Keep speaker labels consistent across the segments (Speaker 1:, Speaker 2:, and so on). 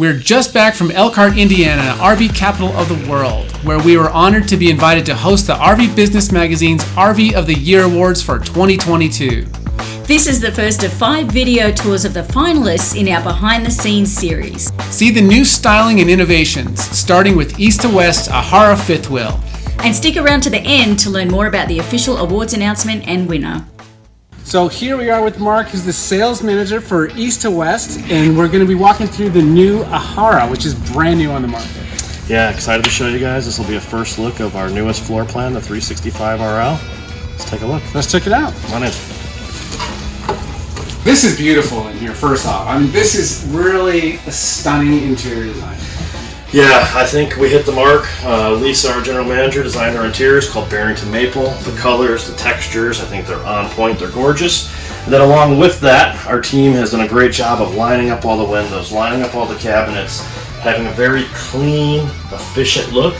Speaker 1: We're just back from Elkhart, Indiana, RV capital of the world, where we were honored to be invited to host the RV Business Magazine's RV of the Year Awards for 2022.
Speaker 2: This is the first of five video tours of the finalists in our behind the scenes series.
Speaker 1: See the new styling and innovations, starting with East to West Ahara fifth wheel.
Speaker 2: And stick around to the end to learn more about the official awards announcement and winner.
Speaker 1: So here we are with Mark, who's the sales manager for East to West, and we're going to be walking through the new Ahara, which is brand new on the market.
Speaker 3: Yeah, excited to show you guys. This will be a first look of our newest floor plan, the 365 RL. Let's take a look.
Speaker 1: Let's check it out.
Speaker 3: Come on in.
Speaker 1: This is beautiful in here, first off. I mean, this is really a stunning interior design.
Speaker 3: Yeah, I think we hit the mark. Uh, Lisa, our general manager, designed our interiors called Barrington Maple. The colors, the textures, I think they're on point. They're gorgeous. And then along with that, our team has done a great job of lining up all the windows, lining up all the cabinets, having a very clean, efficient look,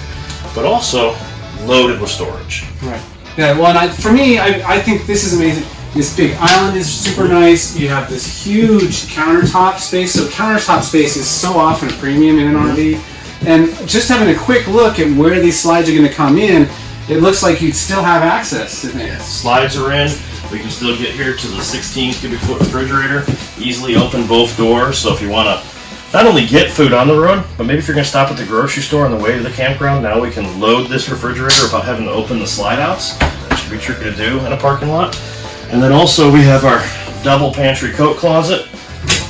Speaker 3: but also loaded with storage.
Speaker 1: Right. Yeah, well, and I, for me, I, I think this is amazing. This big island is super nice. You have this huge countertop space. So countertop space is so often a premium in an RV. And just having a quick look at where these slides are going to come in, it looks like you'd still have access to things.
Speaker 3: Slides are in. We can still get here to the 16 cubic foot refrigerator. Easily open both doors. So if you want to not only get food on the road, but maybe if you're going to stop at the grocery store on the way to the campground, now we can load this refrigerator without having to open the slide outs. That should be tricky to do in a parking lot. And then also we have our double pantry coat closet.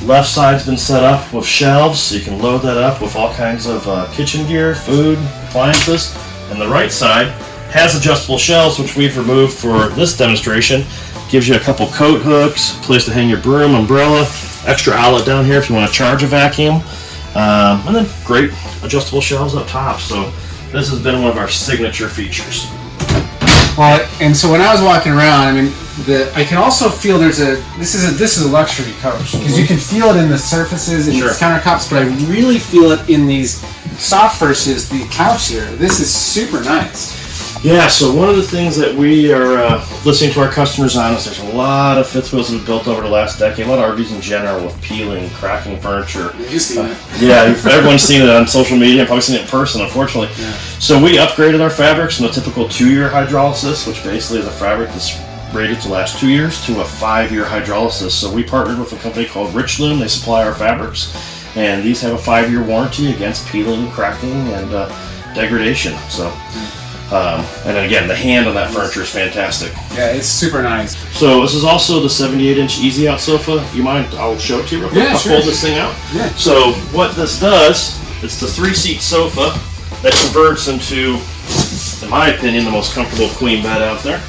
Speaker 3: Left side's been set up with shelves, so you can load that up with all kinds of uh, kitchen gear, food, appliances. And the right side has adjustable shelves, which we've removed for this demonstration. Gives you a couple coat hooks, place to hang your broom, umbrella, extra outlet down here if you want to charge a vacuum. Um, and then great adjustable shelves up top. So this has been one of our signature features.
Speaker 1: Well, and so when I was walking around, I mean, the I can also feel there's a this is a this is a luxury coach because you mhm. can feel it in the surfaces and
Speaker 3: Sure.
Speaker 1: these countertops, but I really feel it in these soft versus the couch here. This is super nice.
Speaker 3: Yeah, so one of the things that we are uh, listening to our customers on is there's a lot of fifth wheels that have built over the last decade, a lot of RVs in general with peeling, cracking furniture.
Speaker 1: You see it?
Speaker 3: Yeah, everyone's seen it on social media, probably seen it in person, unfortunately. So we upgraded our fabrics from the typical two-year hydrolysis, which basically is a fabric that's rated to last two years, to a five-year hydrolysis. So we partnered with a company called Richloom. They supply our fabrics, and these have a five-year warranty against peeling, cracking, and uh, degradation. So. Um, and then again, the hand on that furniture is fantastic.
Speaker 1: Yeah, it's super nice.
Speaker 3: So this is also the 78 inch easy out sofa. You mind? I'll show it to you real quick.
Speaker 1: Yeah,
Speaker 3: I'll
Speaker 1: sure.
Speaker 3: fold this thing out.
Speaker 1: Yeah.
Speaker 3: So what this does, it's the three seat sofa that converts into, in my opinion, the most comfortable queen bed out there,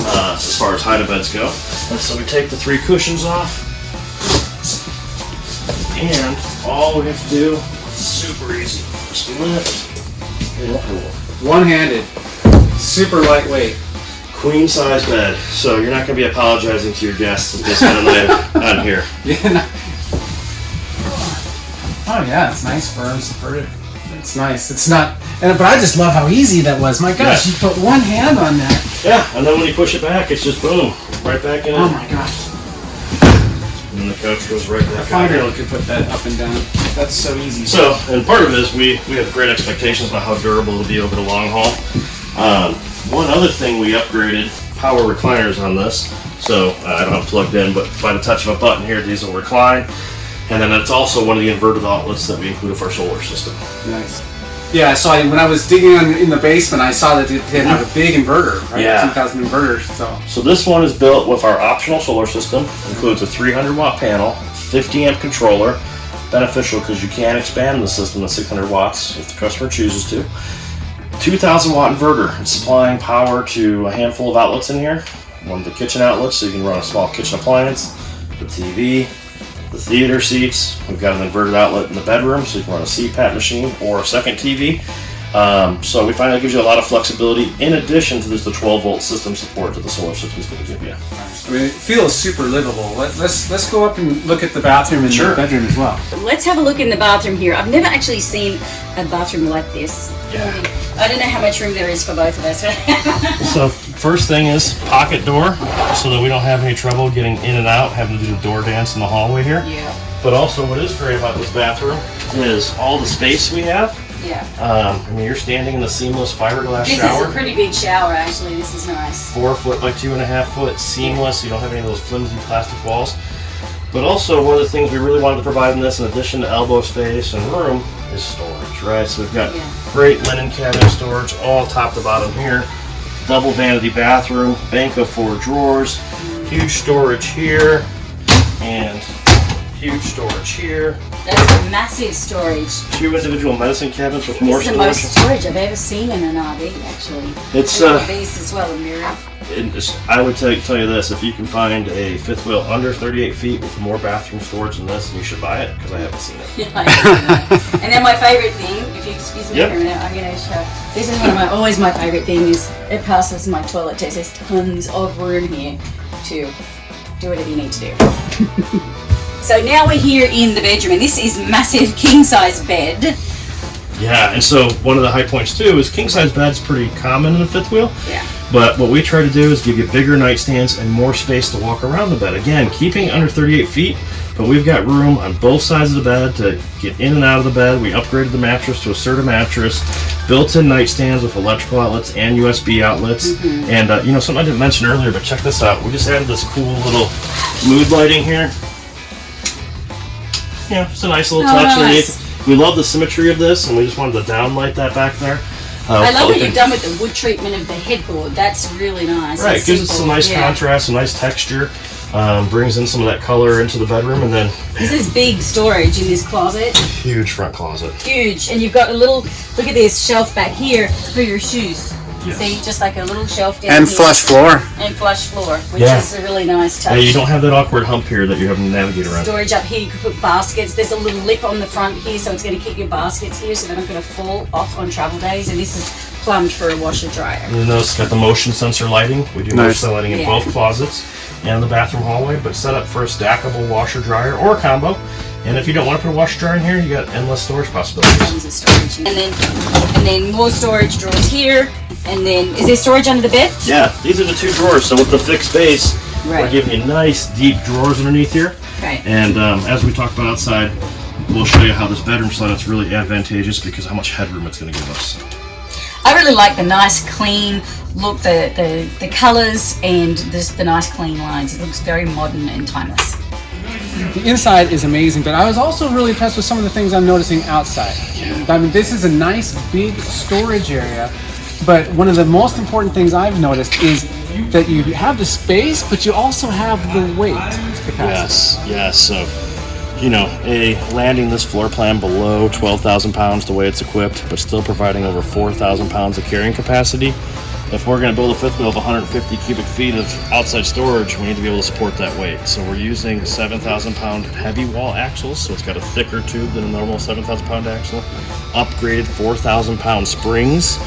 Speaker 3: uh, as far as height of beds go. And so we take the three cushions off, and all we have to do, super easy, just lift and pull.
Speaker 1: One-handed, super lightweight.
Speaker 3: Queen size bed, so you're not going to be apologizing to your guests if they spend a night on here.
Speaker 1: Yeah. no- Oh yeah, it's nice, firm, supportive. It's nice. It's not, and but I just love how easy that was. My gosh,
Speaker 3: Yeah.
Speaker 1: you put one hand on that.
Speaker 3: Yeah, and then when you push it back, it's just boom, right back in
Speaker 1: Oh my gosh,
Speaker 3: And then the couch goes right back
Speaker 1: five-year-old could put that up and down. That's so easy.
Speaker 3: So, and part of it is we, we have great expectations about how durable it'll be over the long haul. Um, one other thing we upgraded, power recliners on this. So, uh, I don't have plugged in, but by the touch of a button here, these will recline. And then it's also one of the inverted outlets that we include with our solar system.
Speaker 1: Nice. Yeah, I saw when I was digging on, in the basement, I saw that it did have a big inverter, right?
Speaker 3: Yeah.
Speaker 1: 2000 inverter. So
Speaker 3: So this one is built with our optional solar system. Includes a 300 watt panel, 50 amp controller. Beneficial because you can expand the system to 600 watts if the customer chooses to. 2000 watt inverter. It's supplying power to a handful of outlets in here. One of the kitchen outlets, so you can run a small kitchen appliance, the TV, the theater seats. We've got an inverted outlet in the bedroom, so you can run a CPAP machine or a second TV. Um, so we find that gives you a lot of flexibility in addition to just the 12 volt system support that the solar system is going to give you.
Speaker 1: I mean, it feels super livable. Let, let's let's go up and look at the bathroom and
Speaker 3: Sure.
Speaker 1: the bedroom as well.
Speaker 2: Let's have a look in the bathroom here. I've never actually seen a bathroom like this.
Speaker 3: Yeah.
Speaker 2: I don't know how much room there is for both of us.
Speaker 3: So first thing is pocket door, so that we don't have any trouble getting in and out, having to do the door dance in the hallway here.
Speaker 2: yeah.
Speaker 3: But also, what is great about this bathroom is all the space we have.
Speaker 2: Yeah.
Speaker 3: Um, I mean, you're standing in the seamless fiberglass
Speaker 2: This
Speaker 3: shower.
Speaker 2: is a pretty big shower, actually. This is nice.
Speaker 3: four foot by two and a half foot, seamless. You don't have any of those flimsy plastic walls. But also, one of the things we really wanted to provide in this, in addition to elbow space and room, is storage, right? So we've got
Speaker 2: Yeah.
Speaker 3: great linen cabinet storage, all top to bottom here. Double vanity bathroom, bank of four drawers, huge storage here, and huge storage here.
Speaker 2: That's a massive storage.
Speaker 3: Two individual medicine cabinets with more
Speaker 2: This is the
Speaker 3: storage.
Speaker 2: most storage I've ever seen in an RV, actually.
Speaker 3: It's uh,
Speaker 2: these as well, a mirror.
Speaker 3: It's- I would tell, tell you this: if you can find a fifth wheel under 38 feet with more bathroom storage than this, then you should buy it because I haven't seen it.
Speaker 2: Yeah, I know. and then my favorite thing, if you excuse me
Speaker 3: Yep.
Speaker 2: for a minute, I'm going to show. This is one of my always my favorite thing is it passes my toilet test. There's tons of room here to do whatever you need to do. so now we're here in the bedroom, and this is massive king size bed.
Speaker 3: Yeah, and so one of the high points too is king size bed's pretty common in the fifth wheel.
Speaker 2: Yeah.
Speaker 3: But what we try to do is give you bigger nightstands and more space to walk around the bed. Again, keeping under 38 feet, but we've got room on both sides of the bed to get in and out of the bed. We upgraded the mattress to a Serta mattress, built-in nightstands with electrical outlets and USB outlets. And uh, you know, something I didn't mention earlier, but check this out. We just added this cool little mood lighting here. Yeah, it's a nice little
Speaker 2: Oh,
Speaker 3: touch
Speaker 2: nice.
Speaker 3: underneath. We love the symmetry of this, and we just wanted to downlight that back there. Uh,
Speaker 2: I love what you've done with the wood treatment of the headboard. That's really nice.
Speaker 3: Right,
Speaker 2: It's
Speaker 3: gives it some nice
Speaker 2: yeah.
Speaker 3: contrast, some nice texture. Um, brings in some of that color into the bedroom, and then
Speaker 2: This is big storage in this closet.
Speaker 3: huge front closet.
Speaker 2: huge and you've got a little look at this shelf back here for your shoes
Speaker 3: Yes.
Speaker 2: see just like a little shelf down
Speaker 1: And
Speaker 2: here.
Speaker 1: flush floor.
Speaker 2: and flush floor which
Speaker 3: Yeah.
Speaker 2: is a really nice touch
Speaker 3: Yeah, you don't have that awkward hump here that you have to navigate around.
Speaker 2: storage up here you can put baskets there's a little lip on the front here so it's going to keep your baskets here so they're not going to fall off on travel days and this is plumbed for a washer dryer
Speaker 3: And then it's got the motion sensor lighting. We do motion
Speaker 1: Nice.
Speaker 3: sensor lighting in
Speaker 2: Yeah.
Speaker 3: both closets and the bathroom hallway, but set up for a stackable washer dryer or a combo. And if you don't want to put a washer dryer in here, you got endless storage possibilities.
Speaker 2: tons of storage and then and then more storage drawers here and then is there storage under the bed
Speaker 3: Yeah, these are the two drawers. So with the fixed base, we're giving you nice deep drawers underneath here.
Speaker 2: right
Speaker 3: And um, as we talked about outside, we'll show you how this bedroom slide is really advantageous because how much headroom it's going to give us.
Speaker 2: I really like the nice clean look, the the, the colours and this, the nice clean lines. It looks very modern and timeless.
Speaker 1: The inside is amazing, but I was also really impressed with some of the things I'm noticing outside. I mean, this is a nice big storage area, but one of the most important things I've noticed is that you have the space, but you also have the weight capacity.
Speaker 3: Yes, yes. So, you know, a landing this floor plan below 12,000 pounds the way it's equipped, but still providing over 4,000 pounds of carrying capacity. If we're going to build a fifth wheel of 150 cubic feet of outside storage, we need to be able to support that weight. So we're using 7,000 pound heavy wall axles, so it's got a thicker tube than a normal 7,000 pound axle. Upgraded 4,000 pound springs,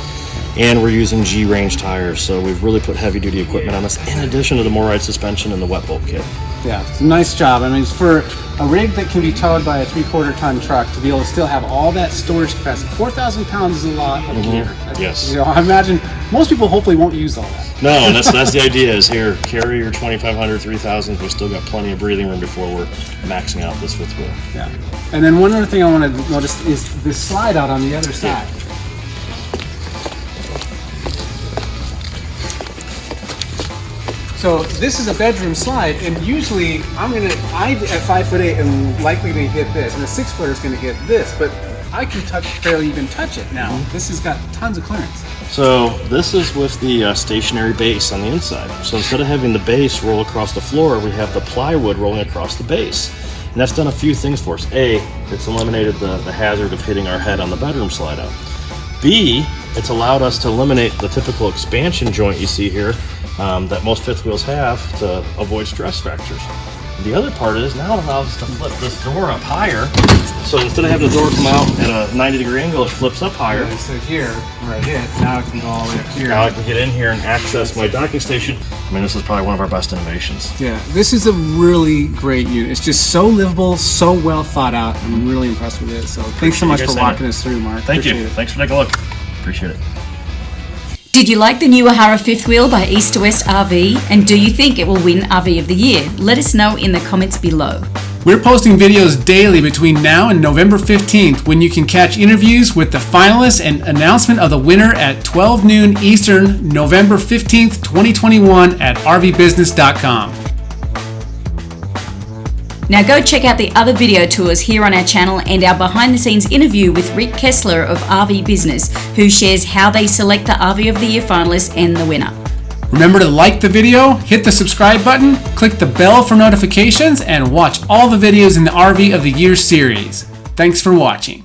Speaker 3: and we're using G range tires. So we've really put heavy duty equipment on this, in addition to the MORryde suspension and the wet bolt kit.
Speaker 1: Yeah, it's a nice job. I mean, it's for a rig that can be towed by a three-quarter ton truck to be able to still have all that storage capacity. Four thousand pounds is a lot of gear.
Speaker 3: Mm-hmm. Yes.
Speaker 1: You know, I imagine most people hopefully won't use all that.
Speaker 3: No, and that's that's the idea. Is here carry your 2,500, 3,000. We've still got plenty of breathing room before we're maxing out this fifth wheel.
Speaker 1: Yeah. And then one other thing I want to notice is this slide out on the other side. So this is a bedroom slide, and usually I'm gonna, I at five foot eight am likely gonna hit this, and a six footer is gonna hit this, but I can touch, barely even touch it now. This has got tons of clearance.
Speaker 3: So this is with the uh, stationary base on the inside. So instead of having the base roll across the floor, we have the plywood rolling across the base. And that's done a few things for us. A, it's eliminated the, the hazard of hitting our head on the bedroom slide out. B, it's allowed us to eliminate the typical expansion joint you see here um, that most fifth wheels have to avoid stress fractures. The other part is now it allows us to flip this door up higher. So instead of having the door come out at a 90 degree angle, it flips up higher.
Speaker 1: So here, where I hit, now it can go all the way up here.
Speaker 3: Now I can get in here and access my docking station. I mean, this is probably one of our best innovations.
Speaker 1: Yeah, this is a really great unit. It's just so livable, so well thought out. I'm really impressed with it. So thanks so much for walking
Speaker 3: it.
Speaker 1: us through, Mark.
Speaker 3: Thank you.
Speaker 1: It.
Speaker 3: Thanks for taking a look. Appreciate it.
Speaker 2: Did you like the new Ahara fifth wheel by East to West RV? And do you think it will win RV of the Year? Let us know in the comments below.
Speaker 1: We're posting videos daily between now and November 15th when you can catch interviews with the finalists and announcement of the winner at 12 noon Eastern, November 15th, 2021 at rvbusiness.com.
Speaker 2: Now go check out the other video tours here on our channel and our behind the scenes interview with Rick Kessler of RV Business, who shares how they select the RV of the Year finalists and the winner.
Speaker 1: Remember to like the video, hit the subscribe button, click the bell for notifications, and watch all the videos in the RV of the Year series. Thanks for watching.